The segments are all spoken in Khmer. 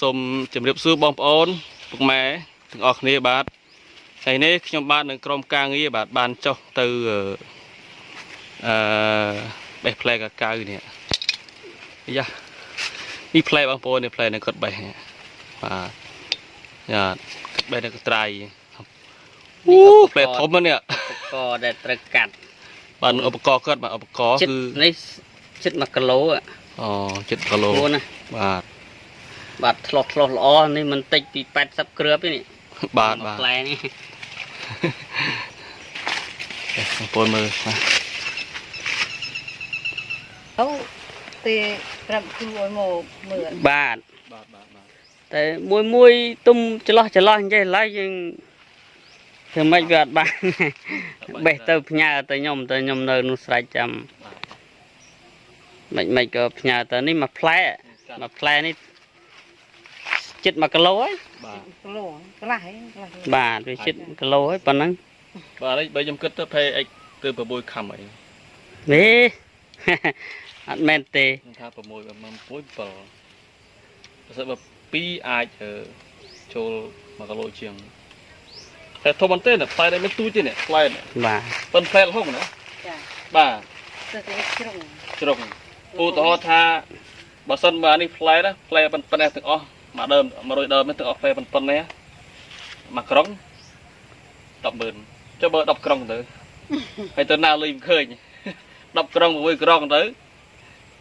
សូមជម្រាបសួរបងប្អូនពុកម៉ែទាំងអស់គ្នាបាទថ្ងៃនេះខ្ញុំបាទនឹងក្រុមការងារបាទបានចុះទៅអឺអឺបេះផ្លែកាកាវនេះយ៉ានេះផ្លែបងប្អូននេះផ្លែនៅគាត់បេះនេះបាទយ៉ាគាត់បេះនៅកត្រៃអូផ្លែធំណាស់នេះកដែលត្រូវកាត់បាទឧបករណ៍គាត់បាទឧបករណ៍ចិត្តគឺនេះចិត្ត1គីឡូហ៎អូ7គីឡូខ្លួនណាបាទ បាទឆ្លោះឆ្លោះល្អនេះមិនតិចពី80គ្រាប់ទេនេះបាទបាទផ្លែនេះបងប្អូនមើលបាទអូទេប្រាប់គ្រូឲ្យមកមើលបាទបាទបាទបាទតែមួយមួយទុំច្រឡោះច្រឡោះអញ្ចឹងឡើយយើងធ្វើម៉េចវាអត់បានបេះទៅផ្ញើទៅខ្ញុំទៅខ្ញុំនៅនោះស្រេចចាំមិនមិនក៏ផ្ញើទៅនេះមួយផ្លែមួយផ្លែនេះ ចិត្ត1គីឡូហើយបាទគីឡូកន្លះហ៎កន្លះគីឡូបាទវាចិត្តគីឡូហើយប៉ុណ្ណឹងបាទហើយបើខ្ញុំគិតទៅភេអិចទៅ6ខំអីវេអត់មែនទេខ្ញុំថា6បើមិន6 7បើសិនបើ2អាចអឺចូល1គីឡូជាងតែធំមែនទេណាផ្លែនេះមិនទូចទេនេះផ្លែនេះបាទប៉ុនផ្លែរហូតណាចាបាទទៅតែជ្រុងជ្រុងឧទាហរណ៍ថាបើសិនបើអានេះផ្លែណាផ្លែប៉ុនប៉ុណ្ណេះទាំងអស់ មួយដើម100ដើមនេះទាំងអស់ផ្លែប៉ុនប៉ុណ្ណេះមួយក្រុង100,000ចុះបើ10ក្រុងទៅហើយទៅណាលុយមិនឃើញ10ក្រុង6ក្រុងទៅ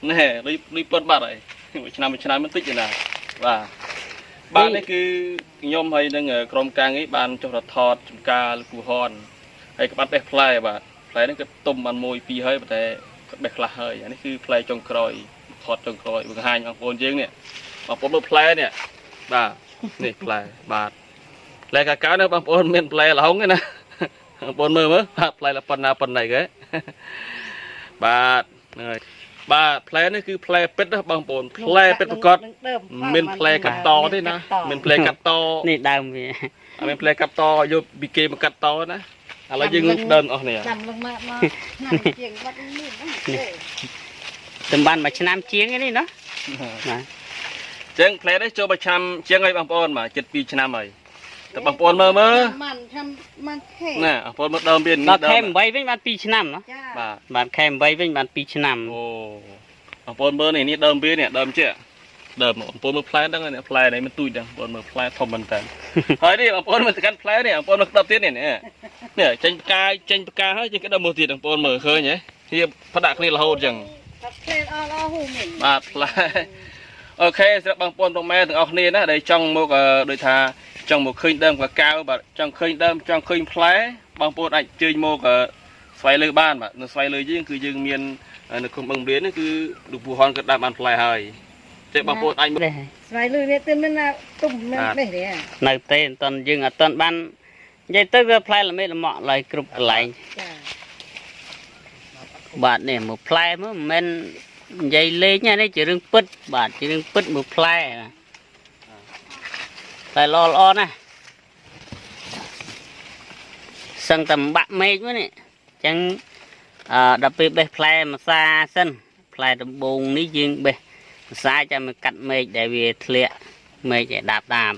ណែលុយលុយប៉ុនបាត់ហើយមួយឆ្នាំមួយឆ្នាំមិនតិចទេណាបាទបាទនេះគឺខ្ញុំហើយនឹងក្រុមការងារបានចុះរថតចំការលោកគូហនហើយក្បាត់បេះផ្លែបាទផ្លែនេះគឺទុំបានមួយពីរហើយប៉ុន្តែគាត់បេះខ្លះហើយអានេះគឺផ្លែចុងក្រោយថតចុងក្រោយបង្ហាញបងប្អូនយើងនេះ បងប្អូនមើលផ្លែនេះបាទនេះផ្លែបាទផ្លែកាកាវនេះបងប្អូនមានផ្លែល្ហុងទេណាបងប្អូនមើលមើលបាទផ្លែละប៉ុណ្ណាប៉ុណ្ណីគេបាទហ្នឹងហើយបាទផ្លែនេះគឺផ្លែពិតណាបងប្អូនផ្លែពិតប្រកបមានផ្លែកាត់តទេណាមានផ្លែកាត់តនេះដើមវាអត់មានផ្លែកាត់តយកពីគេមកកាត់តណាឥឡូវយើងដើមអស់នេះចាំលឹងមកមកឆ្នាំជាងបាត់នេះហ្នឹងទេតំបានមួយឆ្នាំជាងឯនេះណាបាទ ចឹងផ្លែនេះចូលមួយឆ្នាំជាងហើយបងប្អូនបាទចិត្ត2ឆ្នាំហើយតែបងប្អូនមើលមើលមិនចាំមិនខេណាបងប្អូនមើលដើមវាដល់ខែ8វិញបាន2ឆ្នាំណាចាបាទបាទខែ8វិញបាន2ឆ្នាំអូបងប្អូនមើលនេះនេះដើមវានេះដើមជាដើមបងប្អូនមើលផ្លែហ្នឹងនេះផ្លែនេះមិនទូចដែរបងប្អូនមើលផ្លែធំមែនតើហើយនេះបងប្អូនមើលទៅកាន់ផ្លែនេះបងប្អូនមើលក្តាប់ទៀតនេះនេះនេះចេញផ្កាយចេញផ្កាហើយចេញក្តាប់មើលទៀតបងប្អូនមើលឃើញហ៎ហៀបផ្ដាក់គ្នារហូតចឹងថាផ្លេអស់អស់ហ៊ូមែនបាទផ្លែ អូខេសម្រាប់បងប្អូនបងម៉ែទាំងអស់គ្នាណាដែលចង់មកអឺដូចថាចង់មកឃើញដើមកកាវបាទចង់ឃើញដើមចង់ឃើញផ្លែបងប្អូនអាចជើញមកអឺស្វ័យលើបានបាទនៅស្វ័យលើយើងគឺយើងមានអឺនៅក្នុងបឹងរៀននេះគឺលោកពូហនគាត់ដាក់បានផ្លែហើយតែបងប្អូនអាចមកដែរស្វ័យលឺនេះទិនមិនណាទុំមិនបេះទេនៅទេអត់តន់យើងអត់តន់បាននិយាយទៅវាផ្លែល្មេល្មក់ឡើយគ្រប់កន្លែងចាបាទនេះមួយផ្លែមើលមិនមែន និយាយលេងទេនេះជារឿងពិតបាទជារឿងពិតមួយផ្លែណាតែល្អល្អណាស់សឹងតែបាក់មេឃមកនេះអញ្ចឹងអឺដល់ពេលបេះផ្លែម្សាសិនផ្លែដំបូងនេះយើងបេះម្សាចាំមកកាត់មេឃដែលវាធ្លាក់មេឃឲ្យដាបដាប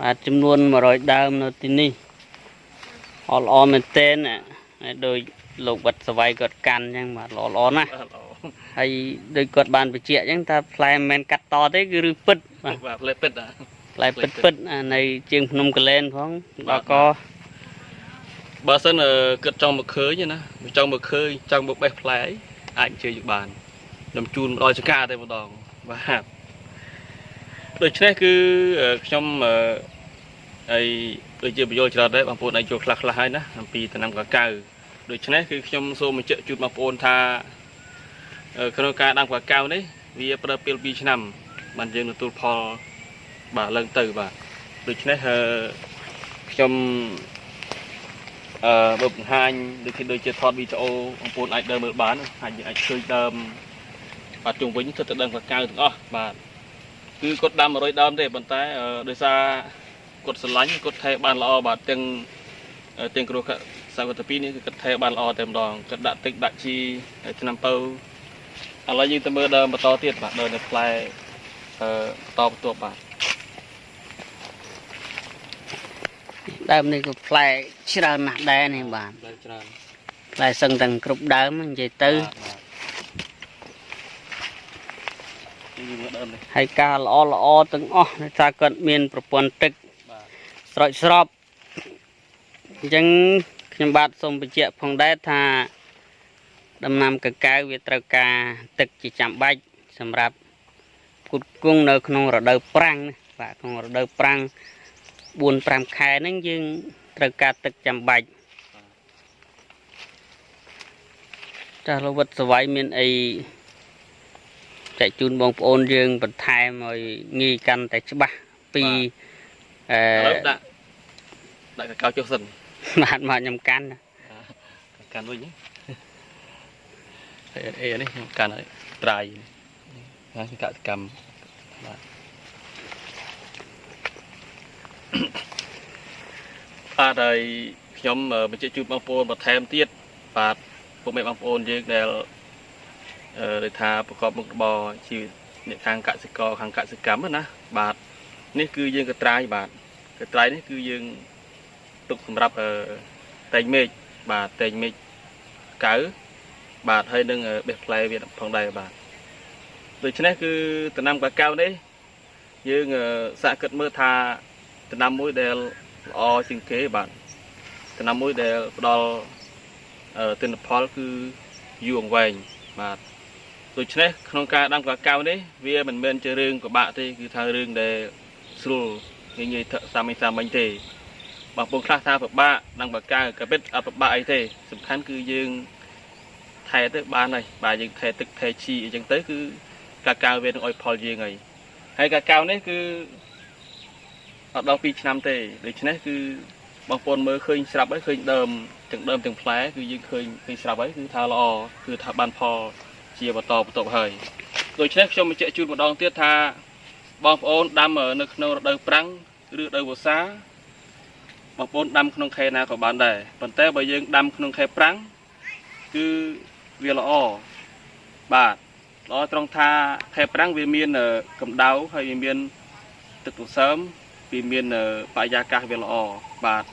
បាទចំនួន100ដើមនៅទីនេះល្អល្អមែនទែនណាហើយដូច លោកវត្តសវ័យគាត់កាន់អញ្ចឹងបាទល្អល្អណាស់ហើយដូចគាត់បានបញ្ជាក់អញ្ចឹងថាផ្លែមិនមែនកាត់តទេគឺរឿងពិតបាទបាទផ្លែពិតណាផ្លែពិតពិតអានៅជាងភ្នំកលែនផងដល់ក៏បើសិនអឺគិតចង់មកឃើញណាចង់មកឃើញចង់មកបេះផ្លែអីអាចអញ្ជើញយកបានខ្ញុំជូនមកដល់ចកាតែម្ដងបាទដូច្នេះគឺអឺខ្ញុំអឺហើយដូចជាបញ្យល់ច្រើនដែរបងប្អូនអាចចូលខ្លះខ្លះហើយណាអំពីដំណាំកាកាវ ដូច្នេះគឺខ្ញុំសូមបញ្ជាក់ជូនបងប្អូនថាអឺក្នុងការដាំកាកាវនេះវាប្រើពេល2ឆ្នាំបានយើងទទួលផលបាទឡើងទៅបាទដូច្នេះអឺខ្ញុំអឺបើបង្ហាញដូចជាដូចជាថតវីដេអូបងប្អូនអាចដើរមើលបានអាចយើងអាចឃើញដើមបាទជុំវិញទៅទៅដើមកៅទាំងអស់បាទគឺគាត់ដាំ100ដើមទេប៉ុន្តែអឺដោយសារគាត់ស្រឡាញ់គាត់ថែបានល្អបាទទាំងអឺទាំងគ្រោះ សវត្ថពីនេះគឺគាត់ថែបានល្អតែម្ដងគាត់ដាក់ទឹកដាក់ជីហើយឆ្នាំពៅឥឡូវយើងទៅមើលដើមបន្តទៀតបាទដើមនៅផ្លែអឺតបន្ទាប់បាទដើមនេះក៏ផ្លែច្រើនណាស់ដែរនេះបាទដល់ច្រើនផ្លែសឹងទាំងគ្រប់ដើមនិយាយទៅបាទបាទនេះយើងមើលដើមនេះហើយការល្អល្អទាំងអស់ដោយសារគាត់មានប្រព័ន្ធទឹកបាទស្រោចស្រពអញ្ចឹង ខ្ញុំបាទសូមបញ្ជាក់ផងដែរថា ដំណាំកកៅវាត្រូវការទឹកជាចាំបាច់សម្រាប់ផ្គត់ផ្គង់នៅក្នុងរដូវប្រាំងណាបាទក្នុងរដូវប្រាំង4 5ខែហ្នឹងយើងត្រូវការទឹកចាំបាច់ចាស់លោកវត្តសវ័យមានអីចែកជូនបងប្អូនយើងបន្ថែមឲ្យងាយកាន់តែច្បាស់ពីអឥឡូវឺដាក់ដាក់កៅកៅចុះសិន បាទមកខ្ញុំកាន់ណាកាន់វិញអេអេនេះខ្ញុំកាន់ហើយត្រាយនេះហើយកសកម្មបាទបាទហើយខ្ញុំអឺបញ្ជាក់ជូនបងប្អូនបន្ថែមទៀតបាទពុកមេបងប្អូនយើងដែលអឺដែលថាប្រកបមុខរបរជីវិតអ្នកខាងកសិករខាងកសិកម្មហ្នឹងណាបាទនេះគឺយើងកត្រាយបាទកត្រាយនេះគឺយើង ទុកសម្រាប់អឺតែងមេឃបាទតែងមេឃកៅបាទហើយនឹងអឺបេះផ្លែវាផងដែរបាទដូច្នេះគឺដំណាំកាកៅនេះយើងអឺសាកគិតមើលថាដំណាំមួយដែលល្អជាងគេបាទដំណាំមួយដែលផ្ដល់អឺទិន្នផលគឺយូរអង្វែងបាទដូច្នេះក្នុងការដាំកាកៅនេះវាមិនមែនជារឿងពិបាកទេគឺថារឿងដែលស្រួលងាយងាយៗសាមញ្ញសាមញ្ញទេ បងប្អូនខ្លះថាពិបាកនឹងបកាក៏ពិតអត់ពិបាកអីទេ សំខាន់គឺយើងថែទៅបានហើយបាទយើងថែទឹកថែជីអីចឹងទៅគឺកាកាវវានឹងឲ្យផលយើងហើយហើយកាកាវនេះគឺអត់ដល់2ឆ្នាំទេដូច្នេះគឺបងប្អូនមើលឃើញស្រាប់ហើយឃើញដើមទាំងដើមទាំងផ្លែគឺយើងឃើញឃើញស្រាប់ហើយគឺថាល្អគឺថាបានផលជាបន្តបន្ទាប់ហើយដូច្នេះខ្ញុំបញ្ជាក់ជូនម្ដងទៀតថាបងប្អូនដាំនៅក្នុងរដូវប្រាំងឬរដូវវស្សា បងប្អូនដាំក្នុងខែណាក៏បានដែរប៉ុន្តែបើយើងដាំក្នុងខែប្រាំងគឺវាល្អបាទល្អត្រង់ថាខែប្រាំងវាមានអឺកម្ដៅហើយវាមានទឹកទន្សើមវាមានអឺបរិយាកាសវាល្អបាទ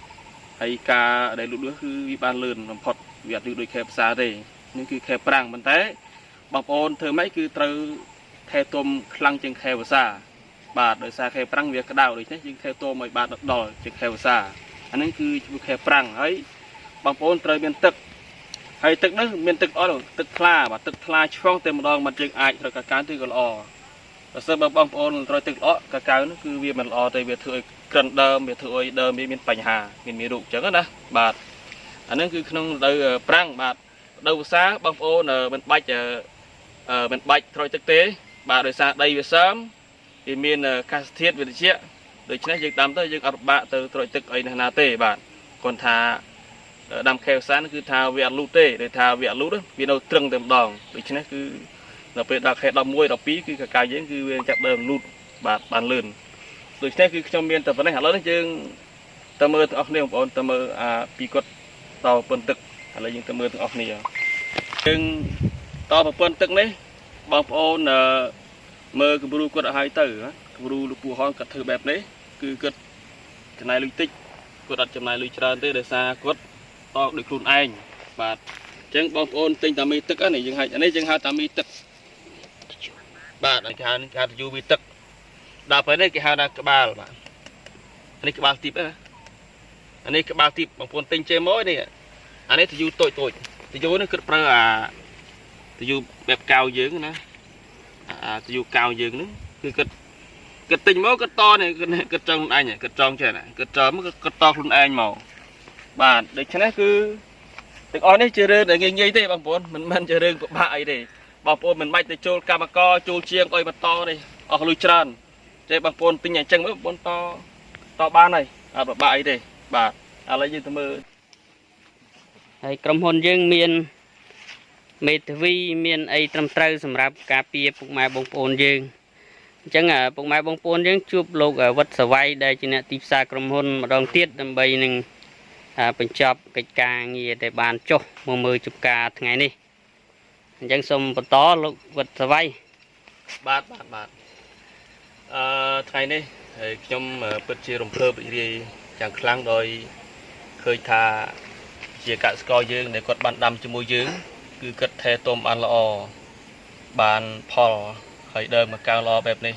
ហើយការដែលលូតលាស់គឺវាបានលឿនបំផុតវាអត់លឿនដូចខែផ្សារទេនេះគឺខែប្រាំងប៉ុន្តែបងប្អូនធ្វើម៉េចគឺត្រូវថែទាំខ្លាំងជាងខែវស្សាបាទដោយសារខែប្រាំងវាក្តៅដូច្នេះយើងថែទាំឲ្យបានដល់ជាងខែវស្សា អានេះគឺជំនួសខែប្រាំងហើយបងប្អូនត្រូវមានទឹកហើយទឹកនេះមានទឹកអត់ទឹកថ្លាបាទទឹកថ្លាឆ្វងតែម្ដងមិនយើងអាចត្រូវកាកើទៅក៏ល្អបើសិនបើបងប្អូនត្រូវទឹកល្អកាកើនោះគឺវាមិនល្អទេវាធ្វើឲ្យក្រិនដើមវាធ្វើឲ្យដើមវាមានបញ្ហាមានមេរោគអញ្ចឹងណាបាទអានេះគឺក្នុងរដូវប្រាំងបាទរដូវវស្សាបងប្អូនមិនបាច់អឺមិនបាច់ត្រួយទឹកទេ បាទដោយសារដីវាសើមវាមានអាកាសធាតុវាត្រជាក់ ដូច្នេះយើងដាំទៅយើងអត់ពិបាកទៅត្រួយទឹកអីណាស់ណាទេបាទគាត់ថាដាំខែវសានគឺថាវាអត់លូតទេដូចថាវាអត់លូតទេវានៅត្រឹងតែម្ដងដូច្នេះគឺដល់ពេលដល់ខែ11 12គឺកកាយយើងគឺវាចាប់ដើមលូតបាទបានលឿនដូច្នេះគឺខ្ញុំមានតែប៉ុណ្ណេះឥឡូវនេះយើងទៅមើលទាំងអស់គ្នាបងប្អូនទៅមើលអាពីគាត់តប្រព័ន្ធទឹកឥឡូវយើងទៅមើលទាំងអស់គ្នាយើងតប្រព័ន្ធទឹកនេះបងប្អូនអឺមើលគំរូគាត់ឲ្យហើយទៅណាគ្រូលោកពូហនគាត់ធ្វើបែបនេះ គឺគាត់ចំណាយលុយតិចគាត់អត់ចំណាយលុយច្រើនទេដោយសារគាត់តបដោយខ្លួនឯងបាទអញ្ចឹងបងប្អូនទិញតាមីទឹកហ្នឹងយើងហៅអានេះយើងហៅតាមីទឹកបាទគេហៅគេហៅយូវីទឹកដល់ពេលនេះគេហៅថាក្បាលបាទអានេះក្បាលទីបណាអានេះក្បាលទីបបងប្អូនទិញចេមួយនេះអានេះទៅយូតូចតូចទៅយូនេះគាត់ប្រើអាទៅយូបែបកៅយើងណាអាទៅយូកៅយើងហ្នឹងគឺគាត់ គិតទិញមកគិតតនេះគិតគិតចង់ខ្លួនឯងគិតចង់ចេះណាគិតចង់មកគិតតខ្លួនឯងមកបាទដូច្នេះគឺទាំងអស់នេះជារឿងដែលងាយងាយទេបងប្អូនមិនមែនជារឿងពិបាកអីទេបងប្អូនមិនបាច់ទៅចូលកម្មករចូលជាងអុយបន្តទេអស់លុយច្រើនទេបងប្អូនទិញអញ្ចឹងមកបងប្អូនតតបានហើយអត់ពិបាកអីទេបាទឥឡូវយើងទៅមើលហើយក្រុមហ៊ុនយើងមានមេធាវីមានអីត្រឹមត្រូវសម្រាប់ការពារពុកម៉ែបងប្អូនយើង អញ្ចឹងឪពុកម៉ែបងប្អូនយើងជួបលោកវត្តសវ័យដែលជាអ្នកទីផ្សារក្រុមហ៊ុនម្ដងទៀតដើម្បីនឹងអ่าបញ្ចប់កិច្ចការងារដែលបានចុះមកមើលជប់ការថ្ងៃនេះអញ្ចឹងសូមបន្តលោកវត្តសវ័យបាទបាទបាទអឺថ្ងៃនេះហើយខ្ញុំអឺពិតជារំភើបរីករាយយ៉ាងខ្លាំងដោយឃើញថាជាកសិករយើងដែលគាត់បានដាំជាមួយយើង គឺគាត់ថែទាំបានល្អបានផល ហើយដើមមកកើល្អបែបនេះ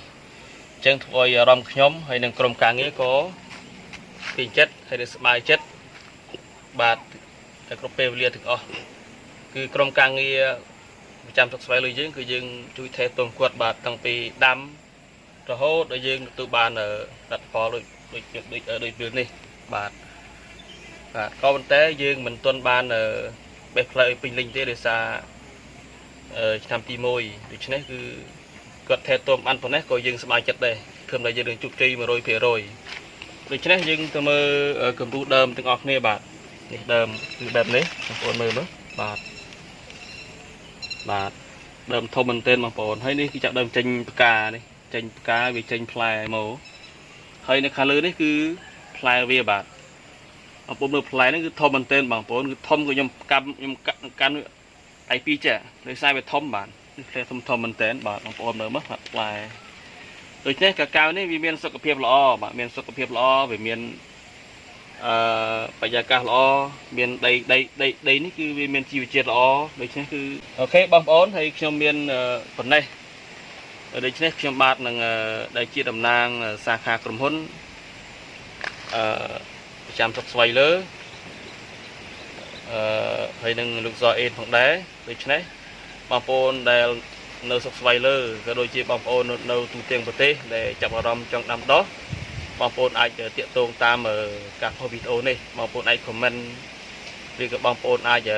អញ្ចឹងធ្វើឲ្យអារម្មណ៍ខ្ញុំហើយនិងក្រុមការងារក៏ពេញចិត្តហើយនឹងសប្បាយចិត្តបាទតែគ្រប់ពេលវេលាទាំងអស់គឺក្រុមការងារប្រចាំស្រុកស្វាយលើយើងគឺយើងជួយថែទាំគាត់បាទតាំងពីដាំរហូតដល់យើងទទួលបានអឺលទ្ធផលដូចដូចដូចដូចពេលនេះបាទបាទក៏ប៉ុន្តែយើងមិនទាន់បានអឺបេះផ្លែឲ្យពេញលេញទេដោយសារអឺឆ្នាំទី1ដូច្នេះគឺ គាត់ថែទាំបានប៉ុណ្ណេះក៏យើងសប្បាយចិត្តដែរឃើញថាយើងនឹងជោគជ័យ100%ដូច្នេះយើងទៅមើលអឺគំរូដើមទាំងអស់គ្នាបាទនេះដើមគឺបែបនេះបងប្អូនមើលមើលបាទបាទដើមធំមែនទែនបងប្អូនហើយនេះគឺចាប់ដើមចេញផ្កានេះចេញផ្កាវាចេញផ្លែមកហើយនៅខាងលើនេះគឺផ្លែវាបាទបងប្អូនមើលផ្លែហ្នឹងគឺធំមែនទែនបងប្អូនគឺធំក៏ខ្ញុំកម្មខ្ញុំកាន់ដៃពីរចាដោយសារវាធំបាទនេះ ផ្លែធំធំមែនទែនបាទបងប្អូនមើលមើលបាទផ្លែដូច្នេះកាកាវនេះវាមានសុខភាពល្អបាទមានសុខភាពល្អវាមានអឺបរិយាកាសល្អមានដីដីដីដីនេះគឺវាមានជីវជាតិល្អដូច្នេះគឺអូខេបងប្អូនហើយខ្ញុំមានប៉ុណ្ណេះដូច្នេះខ្ញុំបាទនឹងដែលជាតំណាងសាខាក្រុមហ៊ុនអឺប្រចាំស្រុកស្វ័យលើអឺហើយនឹងលោកសអេនផងដែរដូច្នេះ បងប្អូនដែលនៅស្រុកស្វ័យលើក៏ដូចជាបងប្អូននៅនៅទូទាំងប្រទេសដែលចាប់អារម្មណ៍ចង់ដាំដុះបងប្អូនអាចតាកតងតាមការផុសវីដេអូនេះបងប្អូនអាច comment ឬក៏បងប្អូនអាច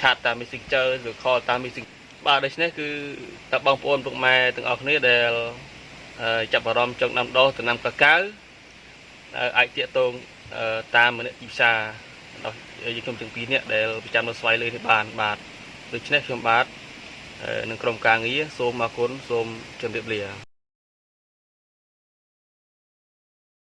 ឆាតតាម Messenger ឬ call តាម Messenger បាទដូច្នេះគឺតើបងប្អូនពុកម៉ែទាំងអស់គ្នាដែលចាប់អារម្មណ៍ចង់ដាំដុះដំណាំកាកាវអាចតាកតងតាមមនទីផ្សារដល់យើងខ្ញុំទាំងពីរនាក់ដែលប្រចាំនៅស្វ័យលើនេះបានបាទដូច្នេះខ្ញុំបាទ នឹងក្រុមការងារសូមអរគុណសូមជម្រាបលា